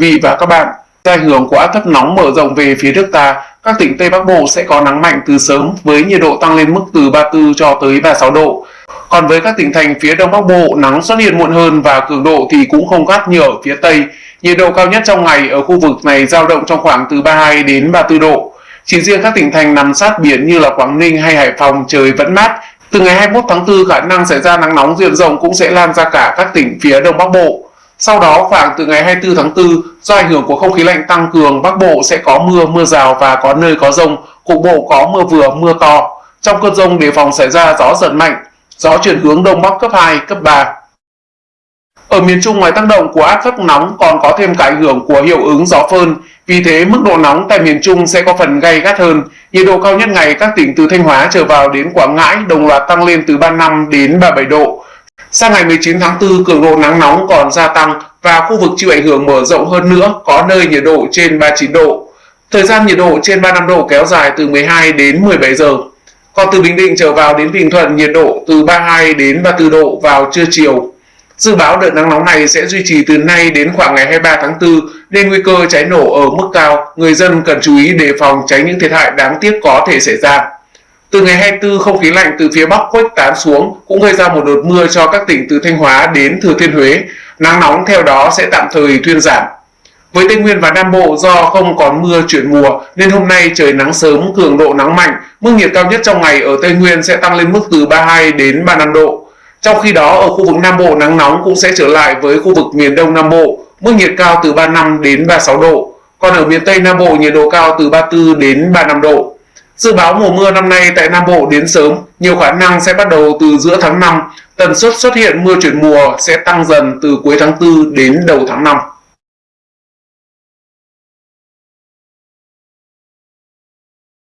vị và các bạn. Do ảnh hưởng của áp thấp nóng mở rộng về phía nước ta, các tỉnh Tây Bắc Bộ sẽ có nắng mạnh từ sớm với nhiệt độ tăng lên mức từ 34 cho tới 36 độ. Còn với các tỉnh thành phía Đông Bắc Bộ, nắng xuất hiện muộn hơn và cường độ thì cũng không gắt như ở phía Tây. Nhiệt độ cao nhất trong ngày ở khu vực này dao động trong khoảng từ 32 đến 34 độ. Chỉ riêng các tỉnh thành nằm sát biển như là Quảng Ninh hay Hải Phòng trời vẫn mát. Từ ngày 21 tháng 4 khả năng xảy ra nắng nóng diện rộng cũng sẽ lan ra cả các tỉnh phía Đông Bắc Bộ. Sau đó khoảng từ ngày 24 tháng 4, do ảnh hưởng của không khí lạnh tăng cường, Bắc Bộ sẽ có mưa, mưa rào và có nơi có rông, cục bộ có mưa vừa, mưa to. Trong cơn rông đề phòng xảy ra gió giật mạnh, gió chuyển hướng đông bắc cấp 2, cấp 3. Ở miền Trung ngoài tác động của áp thấp nóng còn có thêm cả ảnh hưởng của hiệu ứng gió phơn, vì thế mức độ nóng tại miền Trung sẽ có phần gay gắt hơn. Nhiệt độ cao nhất ngày các tỉnh từ Thanh Hóa trở vào đến Quảng Ngãi đồng loạt tăng lên từ 35 đến 37 độ. Sang ngày 19 tháng 4, cường độ nắng nóng còn gia tăng và khu vực chịu ảnh hưởng mở rộng hơn nữa, có nơi nhiệt độ trên 39 độ. Thời gian nhiệt độ trên 35 độ kéo dài từ 12 đến 17 giờ. Còn từ Bình Định trở vào đến Bình Thuận nhiệt độ từ 32 đến 34 độ vào trưa chiều. Dự báo đợt nắng nóng này sẽ duy trì từ nay đến khoảng ngày 23 tháng 4 nên nguy cơ cháy nổ ở mức cao, người dân cần chú ý đề phòng tránh những thiệt hại đáng tiếc có thể xảy ra. Từ ngày 24, không khí lạnh từ phía Bắc khuếch tán xuống cũng gây ra một đợt mưa cho các tỉnh từ Thanh Hóa đến Thừa Thiên Huế. Nắng nóng theo đó sẽ tạm thời thuyên giảm. Với Tây Nguyên và Nam Bộ do không còn mưa chuyển mùa nên hôm nay trời nắng sớm, cường độ nắng mạnh, mức nhiệt cao nhất trong ngày ở Tây Nguyên sẽ tăng lên mức từ 32 đến 35 độ. Trong khi đó ở khu vực Nam Bộ nắng nóng cũng sẽ trở lại với khu vực miền Đông Nam Bộ, mức nhiệt cao từ 35 đến 36 độ. Còn ở miền Tây Nam Bộ nhiệt độ cao từ 34 đến 35 độ. Dự báo mùa mưa năm nay tại Nam Bộ đến sớm, nhiều khả năng sẽ bắt đầu từ giữa tháng 5, tần suất xuất hiện mưa chuyển mùa sẽ tăng dần từ cuối tháng 4 đến đầu tháng 5.